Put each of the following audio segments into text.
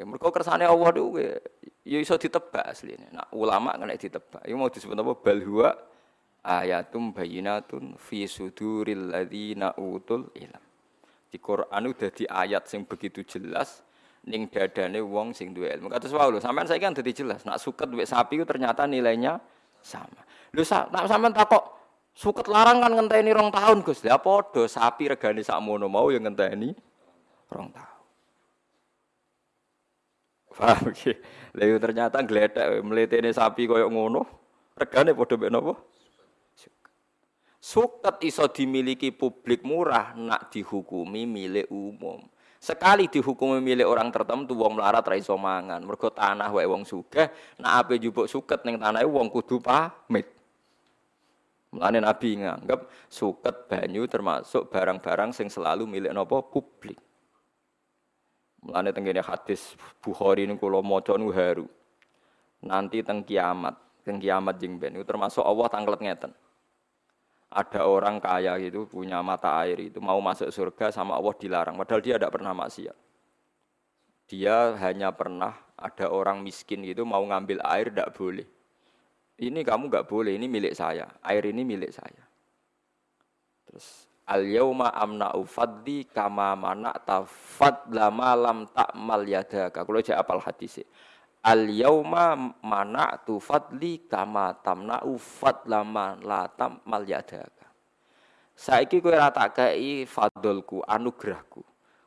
nggih. Mergo kersane Allah niku ya iso ditebak asline. Nah, ulama kena ditebak. Iku mau disebut apa? Bal huwa ayatum bayinatun fi suduril ladzina utul ilm. Di Quran udah di ayat sing begitu jelas ning dadane wong sing duwe ilmu. Kados wae lho, sampean saiki kan dadi jelas. Nak suket duwe sapi itu ternyata nilainya sama. Lho nak sampean takok suket larang kan ngenteni rong tahun Gus. Lah padha sapi regane sakmono mau yang ngenteni rong tahun. Paham iki? Lha ternyata gledek mletene sapi koyo ngono, regane padha mek napa? Suket iso dimiliki publik murah nak dihukumi milik umum. Sekali dihukumi milik orang tertentu wong melarat ra iso mangan. Mergo tanah wae wong sugih, nak ape njupuk suket ning tanahe wong kudu pamit. Mulane Nabi nganggep suket banyu termasuk barang-barang sing selalu milik nopo publik. Mulane tenggene hadis Bukhari niku kula maca niku haru. Nanti teng kiamat, teng kiamat jeng ben itu termasuk Allah tanglet ngeten. Ada orang kaya itu punya mata air itu mau masuk surga sama Allah dilarang padahal dia tidak pernah maksiat. Dia hanya pernah ada orang miskin itu mau ngambil air tidak boleh. Ini kamu nggak boleh, ini milik saya. Air ini milik saya. Terus Al yauma amna'u fadli kama mana'ta fadla ma lam ta'mal yadaka. Kalau jek apal hadis Al yauma mana'tu fadli kama tamna'u fadla ma la ta'mal yadaka. Saiki kowe ora tak kei fadlku, anugerahku.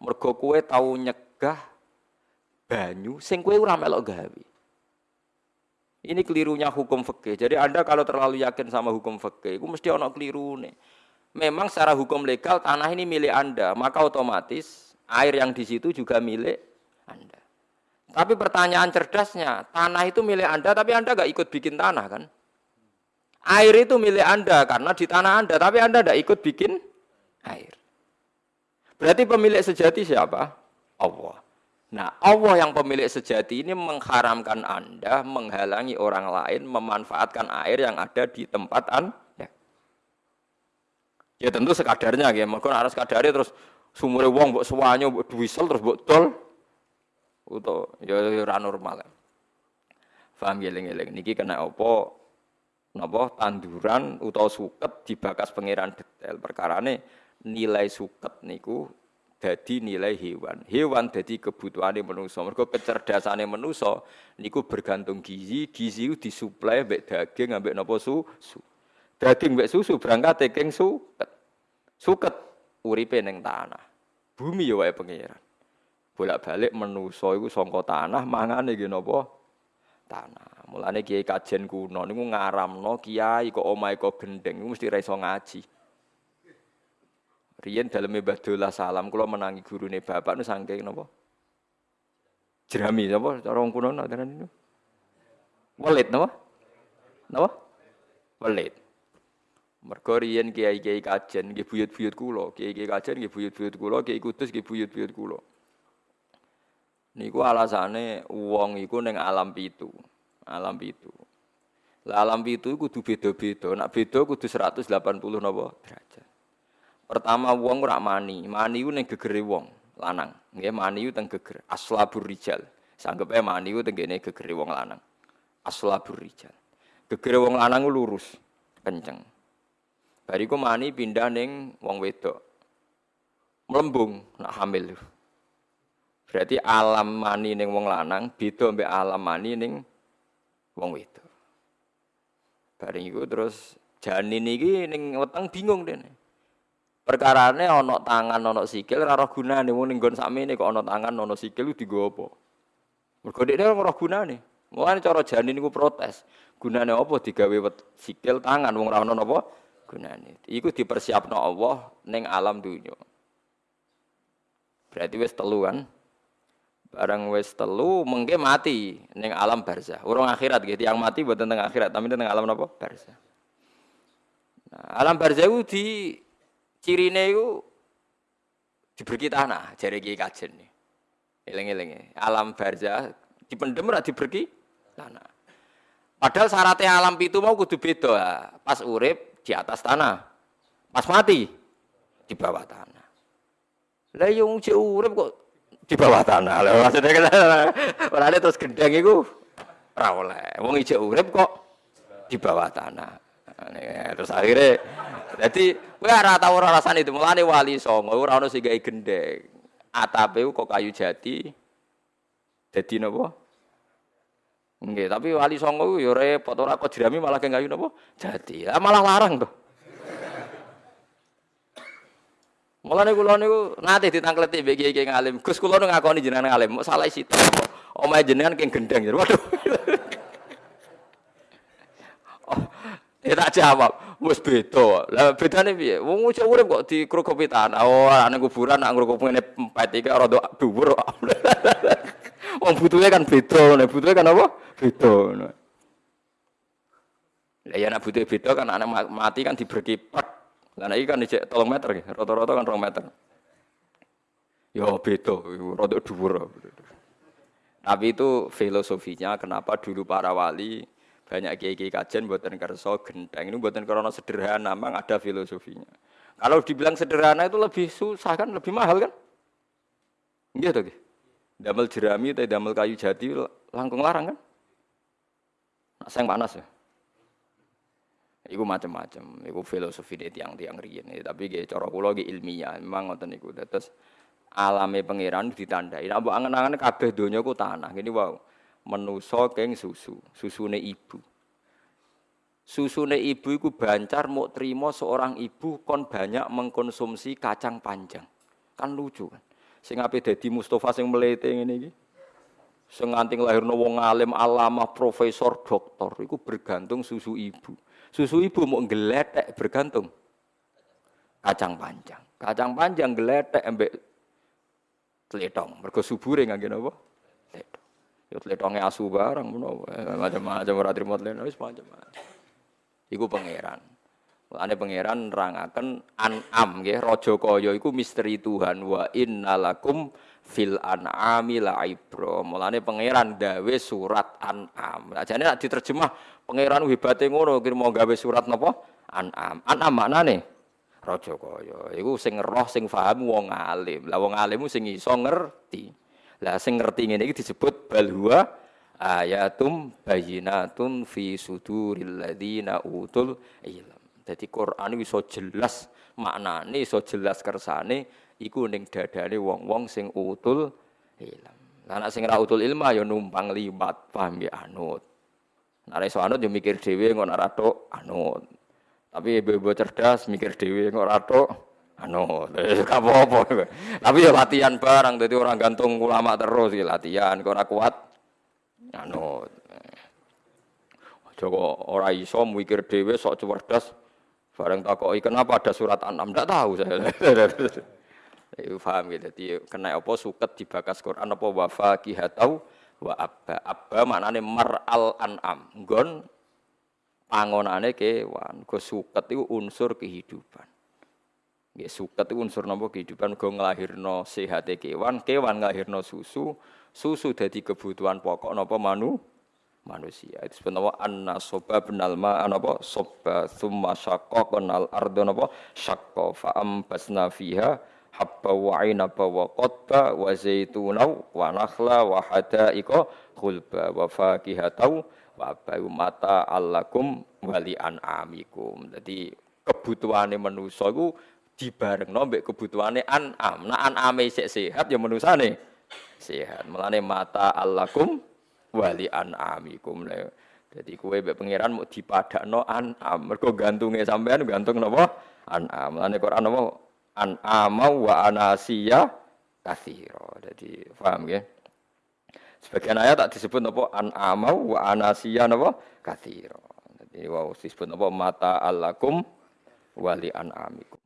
Mergo kowe tau nyegah banyu sing kowe ora melok gawe. Ini kelirunya hukum fikih. Jadi Anda kalau terlalu yakin sama hukum fikih, itu mesti keliru nih memang secara hukum legal tanah ini milik Anda, maka otomatis air yang di situ juga milik Anda. Tapi pertanyaan cerdasnya, tanah itu milik Anda, tapi Anda nggak ikut bikin tanah kan? Air itu milik Anda karena di tanah Anda, tapi Anda tidak ikut bikin air. Berarti pemilik sejati siapa? Allah. Nah, Allah yang pemilik sejati ini mengharamkan Anda menghalangi orang lain memanfaatkan air yang ada di tempat Anda. Ya tentu sekadarnya ya, maka harus sekadari terus sumure wong mbok suwanyo mbok duwisel terus mbok tol. Uto ya, ya ora normal. Paham ya eling-eling niki kena apa napa tanduran utawa suket dibakas pangeran detail perkarane nilai suket niku dadi nilai hewan. Hewan dadi kebutuhane manusa. Mergo kecerdasane manusa niku bergantung gizi, gizi disuplai mbek daging ambek napa susu. Daging mbek susu berangkat king suket. Suket uripe ning tanah. Bumi ya wae pangeran. Bolak-balik menusa iku saka tanah mangane nggih napa? Tanah. Mulane kiai kajen kuno niku ngaramno kiai kok omahe kok gendeng mesti ra iso ngaji. Riyen dalem Mbah salam kula menangi gurune bapak nu saking napa? Jerami napa cara wong kuno nak niku. Welit napa? Napa? Welit. Mergo riyen kiai-kiai kajen nggih buyut-buyut kula, kiai-kiai kajen nggih buyut-buyut kula, kiai kudus nggih buyut-buyut kula. Niku alasane wong iku ning alam pitu. Alam pitu. Lah alam pitu kudu beda-beda. Nak beda kudu 180 napa derajat. Pertama wong ora mani, mani ku ning gegere wong lanang. Nggih mani ku teng geger aslabur rijal. Sanggepe mani ku teng gegere wong lanang. Aslabur rijal. Gegere wong lanang lurus, kenceng. Bariku mani pindah neng wong wedok. Melembung nak hamil. Berarti alam mani neng wong lanang beda mbek alam mani neng wong wedok. Bareng iku terus janin iki ning weteng bingung dene. Perkarane ana tangan ana sikil ora roh gunane wong ning nggon sakmene kok ana tangan ana sikil digo apa? Mergo dhekne ora roh gunane. Mulane cara janin niku protes. Gunane apa digawe sikil tangan wong ora ana? Gunane. Iku dipersiapno Allah ning alam dunia. Berarti wis telu kan? Barang wis telu mengke mati ning alam barzah. Urung akhirat gitu. Yang mati buat tentang akhirat, tapi tentang alam apa? Barzah. Nah, alam barzah itu di cirine itu diberi tanah jari kiai kajen nih. Eleng-eleng Alam barzah dipendem ora diberi tanah. Padahal syaratnya alam itu mau kudu beda. Pas urip di atas tanah. Pas mati di bawah tanah. Lah yang cek urip kok di bawah tanah. Lho maksudnya kan ora terus gendeng iku ora oleh. Wong ijek urip kok di bawah tanah. Terus akhirnya jadi kowe ora tau ora rasane itu. Mulane wali songo ora ono sing gawe gendeng. Atape kok kayu jati. Dadi napa? Nggih, tapi wali songo yo repot ora kok jerami malah kayu napa? Jati. Lah malah larang tuh. Mulane kula niku nate ditangkleti mbek kiai ngalim. Gus kula nu ngakoni jenengan ngalim, mau salah isi. Omahe jenengan keng gendeng. Waduh. oh, ya tak jawab, wis beda. Lah bedane piye? Wong ucap urip kok dikrokopi tanah. Oh, ana kuburan nak ngrokok ngene empet iki rada dhuwur. Wong butuhe kan beda, nek butuhe kan apa? Beda. Lah ya nek butuhe beda kan anak mati kan diberkipat Lah iki kan dicek 3 meter rata-rata kan 2 meter. Ya beda, rada dhuwur. Tapi itu filosofinya kenapa dulu para wali banyak kiai-kiai kajian buatan kerso genteng ini buatan karena sederhana, memang ada filosofinya. Kalau dibilang sederhana itu lebih susah kan, lebih mahal kan? Iya tuh, damel jerami atau damel kayu jati langkung larang kan? Nah, sayang panas ya. Iku macam-macam, iku filosofi deh tiang-tiang riyen. Tapi gak cara ilmiah, memang ngoten niku. Terus alame pangeran ditandai. Nek mbok angen-angen kabeh donya ku tanah. Gini wow. Menusa keng susu, susune ibu. Susune ibu iku bancar mau terima seorang ibu kon banyak mengkonsumsi kacang panjang. Kan lucu kan. Sing ape dadi Mustafa sing melete ngene iki. Sing nganti lahirno wong alim, alamah, profesor, doktor iku bergantung susu ibu. Susu ibu mau geletek bergantung kacang panjang. Kacang panjang geletek embek teletong. Mergo subure ngangge napa? Ya tletonge asu barang menapa eh, macam-macam ora trimo teletong wis macam-macam. Iku pangeran. Mulane pangeran nerangaken an'am nggih raja kaya iku misteri Tuhan wa innalakum fil an'ami la ibro. Mulane pangeran dawe surat an'am. Lah jane nek diterjemah pangeran hebate ngono kira mau gawe surat napa? An'am. An'am maknane raja kaya. Iku sing roh sing paham wong alim. Lah wong alim sing iso ngerti. Lah sing ngerti ngene iki disebut bal ayatum bayinatun fi suduril ladina utul ilm. Jadi Quran iso jelas maknane, iso jelas kersane iku ning dadane wong-wong sing utul ilm. Lah nek sing ra utul ilmu ya numpang liwat, paham ya anut. Nek iso anut ya mikir dhewe ngono tok anut. Tapi ibu-ibu cerdas mikir dhewe ora tok Gak apa-apa. Tapi ya latihan barang dadi orang gantung ulama terus ya latihan kok kuat anut. Joko ora iso mikir dhewe sok cerdas bareng takoki kenapa ada surat An-Nam ndak tahu saya. Iku paham gitu. Jadi kena apa suket dibakas Quran apa wafa kihatau wa abba. Abba maknane al an'am. Nggon pangonane kewan. Go suket itu unsur kehidupan. Nggih suket itu unsur napa kehidupan go nglahirno sehate kewan, kewan nglahirno susu, susu dadi kebutuhan pokok napa manu manusia. Itu sebenarnya anna soba benal ma anapa soba thumma syaqqa kenal ardo napa syaqqa fa ambasna fiha habba wa inaba wa qotba wa zaituna wa nakhla wa hadaika khulba wa fakihatau wa mata allakum wali an'amikum. Jadi kebutuhane manusa iku dibarengno mbek kebutuhane an'am. Nah an'ame sik sehat ya manusane sehat. Mulane mata allakum wali an'amikum. Jadi kue mbek pangeran mau dipadakno an'am. Mergo gantunge sampean gantung napa? An'am. Mulane Quran napa? an amau wa anasiya kathiro. Jadi paham ya? Sebagian ayat tak disebut apa an amau wa anasiya napa kathiro. Jadi wow disebut apa mata alakum wali an amikum.